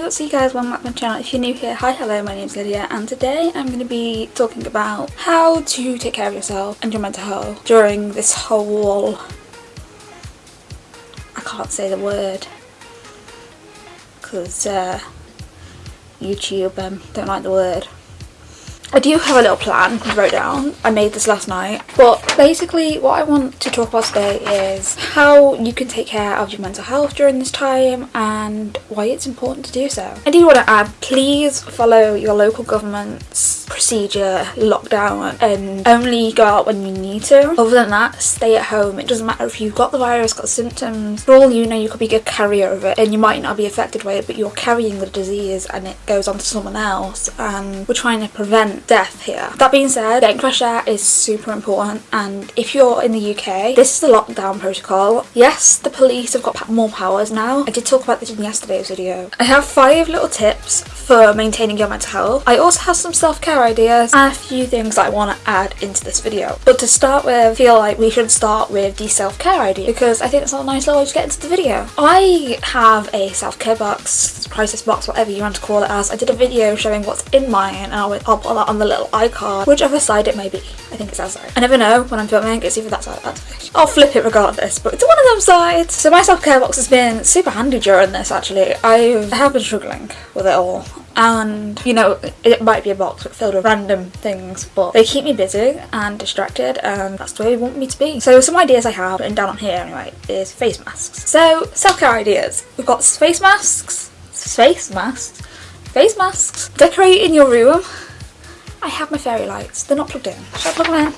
what's up you guys, welcome back to my channel. If you're new here, hi, hello, my name's Lydia and today I'm going to be talking about how to take care of yourself and your mental health during this whole... I can't say the word because uh, YouTube um, don't like the word. I do have a little plan I wrote down. I made this last night. But basically what I want to talk about today is how you can take care of your mental health during this time and why it's important to do so. I do want to add, please follow your local government's procedure, lockdown and only go out when you need to. Other than that, stay at home. It doesn't matter if you've got the virus, got symptoms. For all you know, you could be a carrier of it and you might not be affected by it, but you're carrying the disease and it goes on to someone else and we're trying to prevent death here. That being said, getting fresh air is super important and if you're in the UK, this is the lockdown protocol. Yes, the police have got more powers now. I did talk about this in yesterday's video. I have five little tips for maintaining your mental health. I also have some self-care ideas and a few things I want to add into this video. But to start with, I feel like we should start with the self-care idea because I think it's a nice little way to get into the video. I have a self-care box, crisis box, whatever you want to call it as. I did a video showing what's in mine and I'll, I'll put that on the little icon, whichever side it may be. I think it's outside. I never know when I'm filming, it's either that side or that side. I'll flip it regardless, but it's one of them sides. So my self-care box has been super handy during this actually. I've, I have been struggling with it all and you know it might be a box filled with random things but they keep me busy and distracted and that's the way they want me to be so some ideas I have written down on here anyway is face masks so self-care ideas we've got face masks face masks face masks decorating your room I have my fairy lights. They're not plugged in. Should I plug them in?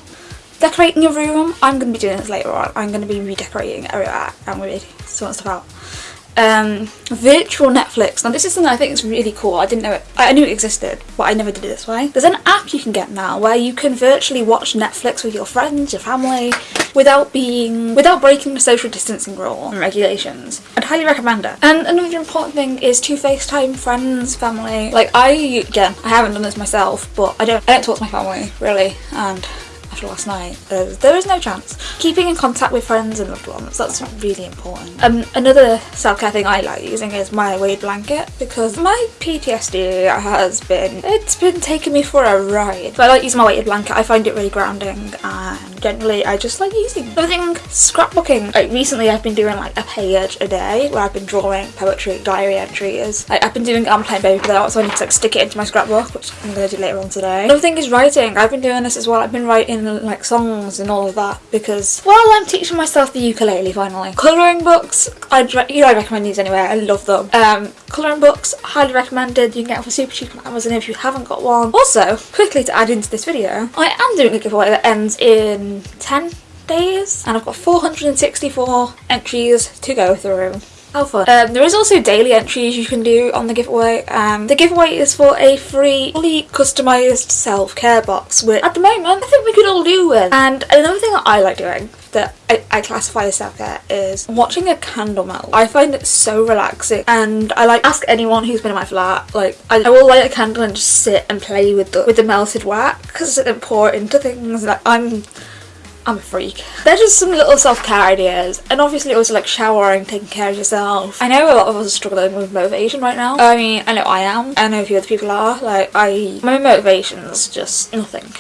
Decorating your room. I'm going to be doing this later on. I'm going to be redecorating everywhere and really sorting stuff out um, virtual Netflix. Now this is something I think is really cool. I didn't know it. I knew it existed, but I never did it this way. There's an app you can get now where you can virtually watch Netflix with your friends, your family, without being, without breaking the social distancing rule and regulations. I'd highly recommend it. And another important thing is to FaceTime friends, family. Like I, again, I haven't done this myself, but I don't, I don't talk to my family really, and after last night. Uh, there is no chance. Keeping in contact with friends and loved ones, that's really important. Um, another self-care thing I like using is my weighted blanket because my PTSD has been, it's been taking me for a ride. But I like using my weighted blanket, I find it really grounding and generally I just like using. Another thing, scrapbooking. Like recently I've been doing like a page a day where I've been drawing poetry, diary entries. Like, I've been doing, I'm playing baby without so I need to like stick it into my scrapbook which I'm going to do later on today. Another thing is writing. I've been doing this as well. I've been writing like songs and all of that because while I'm teaching myself the ukulele finally. Colouring books, I'd you know I recommend these anyway, I love them. Um, colouring books, highly recommended, you can get them for super cheap on Amazon if you haven't got one. Also, quickly to add into this video, I am doing a giveaway that ends in 10 days and I've got 464 entries to go through. How fun. Um, there is also daily entries you can do on the giveaway. Um, the giveaway is for a free, fully customised self-care box, which at the moment I think we could all do with. And another thing that I like doing that I, I classify as self-care is watching a candle melt. I find it so relaxing and I like ask anyone who's been in my flat like I, I will light a candle and just sit and play with the with the melted wax because it pour into things like I'm I'm a freak. They're just some little self-care ideas and obviously also like showering, taking care of yourself. I know a lot of us are struggling with motivation right now. I mean, I know I am. I know a few other people are. Like, I, my motivation's just nothing.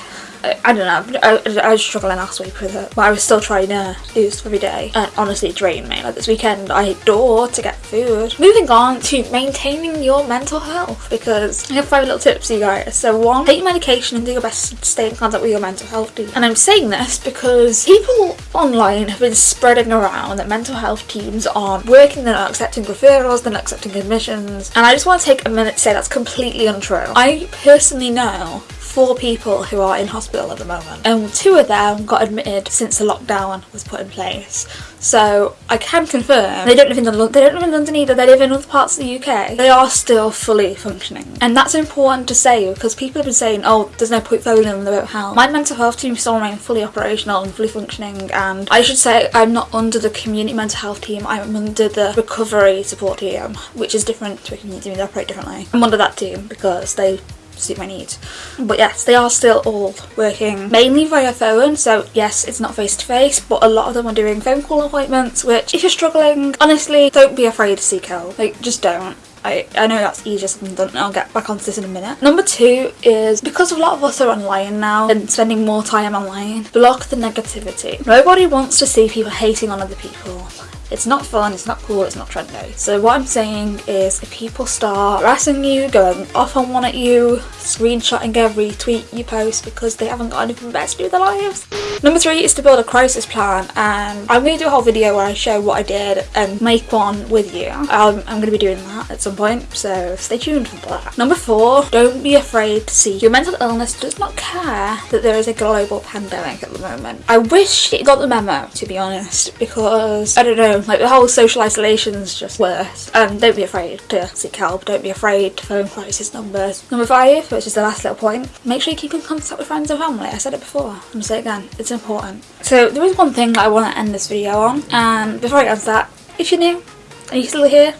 I, don't know, I, I, was struggling last week with it, but I was still trying to do every day. And honestly, it drained me. Like this weekend, I door to get food. Moving on to maintaining your mental health, because I have five little tips for you guys. So one, take your medication and do your best to stay in contact with your mental health team. And I'm saying this because people online have been spreading around that mental health teams aren't working, they're not accepting referrals, they're not accepting admissions. And I just want to take a minute to say that's completely untrue. I personally know four people who are in hospital at the moment and two of them got admitted since the lockdown was put in place so I can confirm they don't live in London, they don't live in London either, they live in other parts of the UK. They are still fully functioning. And that's important to say because people have been saying, oh, there's no portfolio in the won't help. My mental health team still remain fully operational and fully functioning and I should say I'm not under the community mental health team, I'm under the recovery support team, which is different to a community they operate differently. I'm under that team because they suit my needs. But yes, they are still all working mainly via phone, so yes, it's not face to face, but a lot of them are doing phone call appointments, which if you're struggling, honestly, don't be afraid to seek help. Like, just don't I, I know that's easier said than done I'll get back onto this in a minute. Number two is because a lot of us are online now and spending more time online, block the negativity. Nobody wants to see people hating on other people. It's not fun, it's not cool, it's not trendy. So what I'm saying is if people start harassing you, going off on one at you, screenshotting every tweet you post because they haven't got anything better to do with their lives. Number three is to build a crisis plan and I'm going to do a whole video where I show what I did and make one with you. Um, I'm going to be doing that at some point so stay tuned for that. Number four, don't be afraid to see your mental illness does not care that there is a global pandemic at the moment. I wish it got the memo to be honest because I don't know like the whole social isolation is just worse. And don't be afraid to seek help. Don't be afraid to phone crisis numbers. Number five, which is the last little point, make sure you keep in contact with friends and family. I said it before. I'm gonna say it again. It's important. So there is one thing that I want to end this video on. And before I answer that, if you're new and you're still here,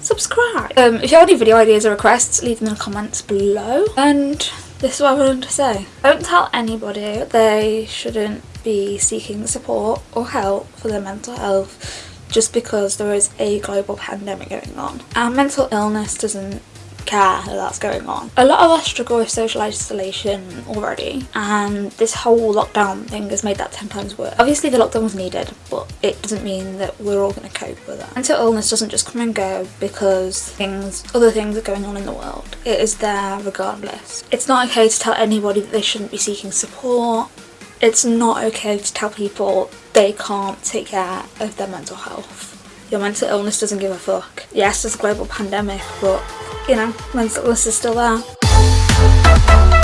subscribe. Um, if you have any video ideas or requests, leave them in the comments below. And this is what I wanted to say. Don't tell anybody they shouldn't be seeking support or help for their mental health just because there is a global pandemic going on. Our mental illness doesn't care that that's going on. A lot of us struggle with social isolation already and this whole lockdown thing has made that 10 times worse. Obviously the lockdown was needed but it doesn't mean that we're all going to cope with it. Mental illness doesn't just come and go because things, other things are going on in the world. It is there regardless. It's not okay to tell anybody that they shouldn't be seeking support it's not okay to tell people they can't take care of their mental health. Your mental illness doesn't give a fuck. Yes, there's a global pandemic, but you know, mental illness is still there.